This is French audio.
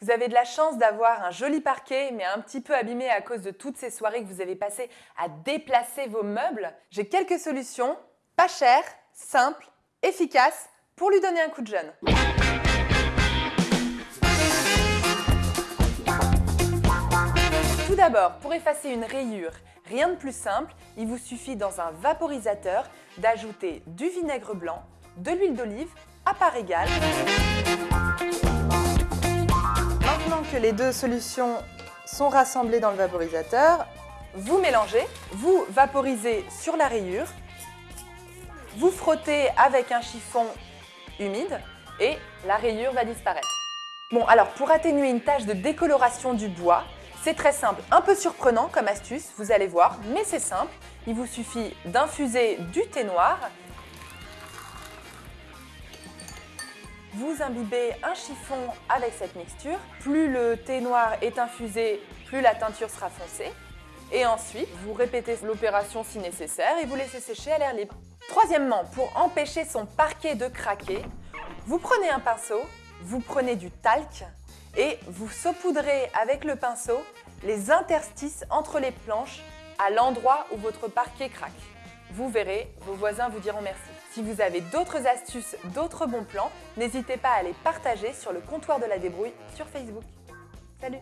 Vous avez de la chance d'avoir un joli parquet, mais un petit peu abîmé à cause de toutes ces soirées que vous avez passées à déplacer vos meubles. J'ai quelques solutions, pas chères, simples, efficaces, pour lui donner un coup de jeune. Tout d'abord, pour effacer une rayure, rien de plus simple, il vous suffit dans un vaporisateur d'ajouter du vinaigre blanc, de l'huile d'olive à part égale. Que les deux solutions sont rassemblées dans le vaporisateur, vous mélangez, vous vaporisez sur la rayure, vous frottez avec un chiffon humide et la rayure va disparaître. Bon, alors pour atténuer une tache de décoloration du bois, c'est très simple, un peu surprenant comme astuce, vous allez voir, mais c'est simple. Il vous suffit d'infuser du thé noir. Vous imbibez un chiffon avec cette mixture. Plus le thé noir est infusé, plus la teinture sera foncée. Et ensuite, vous répétez l'opération si nécessaire et vous laissez sécher à l'air libre. Troisièmement, pour empêcher son parquet de craquer, vous prenez un pinceau, vous prenez du talc et vous saupoudrez avec le pinceau les interstices entre les planches à l'endroit où votre parquet craque. Vous verrez, vos voisins vous diront merci. Si vous avez d'autres astuces, d'autres bons plans, n'hésitez pas à les partager sur le comptoir de la débrouille sur Facebook. Salut